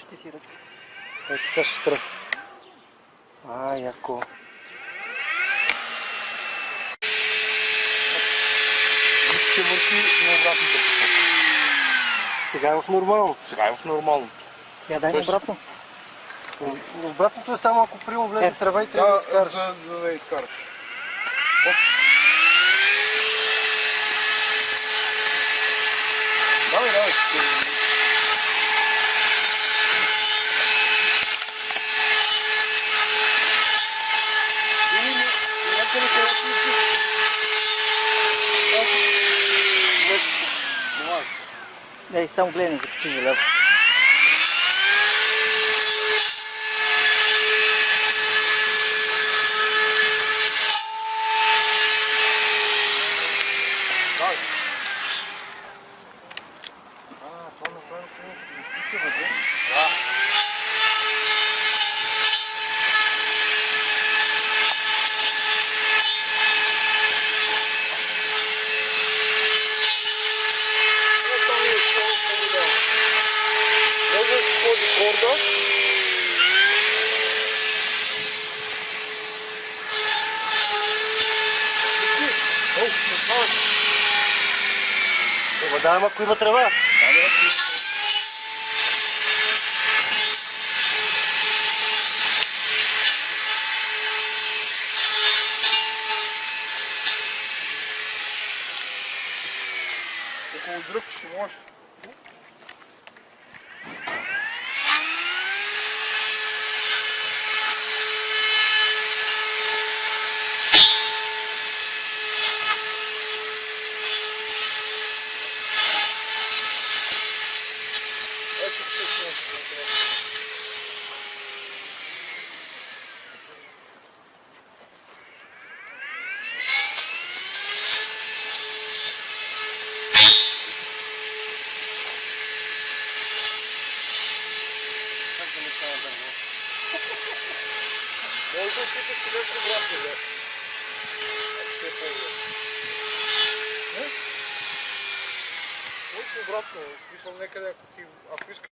ти си ръчка. Ето сега ще спра. А, яко. Ще върти на обратната посока. Сега е в нормално. Сега е в нормалното. Я дай на Тоест- обратно. Обратното е само ако приема влезе Е, трева и трябва да изкараш. за, за да изкараш. É, São sam é glenic, te levo. Може да се ходи корда. О, не знам. Ема да, ама ако има трева. Около дръпки ще може. Как да не става дърво? Може да опиташ човек обратно, бе. Ако ще е по-добре. Не? Може обратно, в смисъл някъде, ако ти, ако искаш